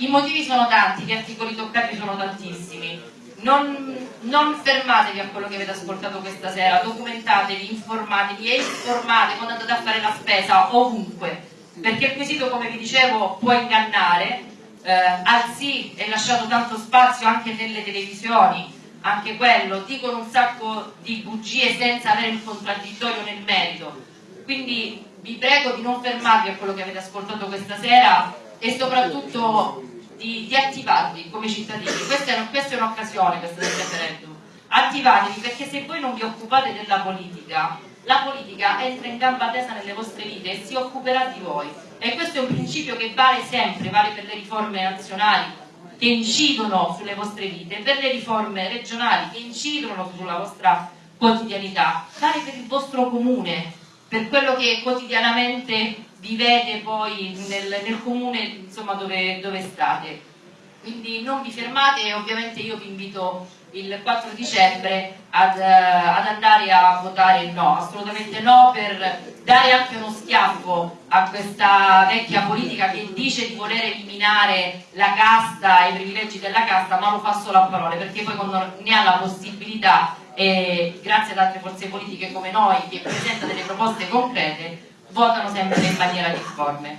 I motivi sono tanti, gli articoli toccati sono tantissimi. Non, non, fermatevi a quello che avete ascoltato questa sera, documentatevi, informatevi e informate quando andate a fare la spesa ovunque, perché il quesito, come vi dicevo, può ingannare, eh, al sì è lasciato tanto spazio anche nelle televisioni, anche quello, dicono un sacco di bugie senza avere il contraddittorio nel merito. Quindi vi prego di non fermarvi a quello che avete ascoltato questa sera e soprattutto di, di attivarvi come cittadini. Questa è, un'occasione, questa del referendum. Attivatevi perché se voi non vi occupate della politica, la politica entra in gamba tesa nelle vostre vite e si occuperà di voi. E questo è un principio che vale sempre, vale per le riforme nazionali, che incidono sulle vostre vite, per le riforme regionali che incidono sulla vostra quotidianità, vale per il vostro comune, per quello che quotidianamente vivete poi nel, nel comune insomma, dove, dove state. Quindi non vi fermate ovviamente io vi invito il 4 dicembre ad, uh, ad, andare a votare no, assolutamente no per dare anche uno schiaffo a questa vecchia politica che dice di voler eliminare la casta e i privilegi della casta ma lo fa solo a parole perché poi quando ne ha la possibilità e grazie ad altre forze politiche come noi che presentano delle proposte concrete votano sempre in maniera difforme.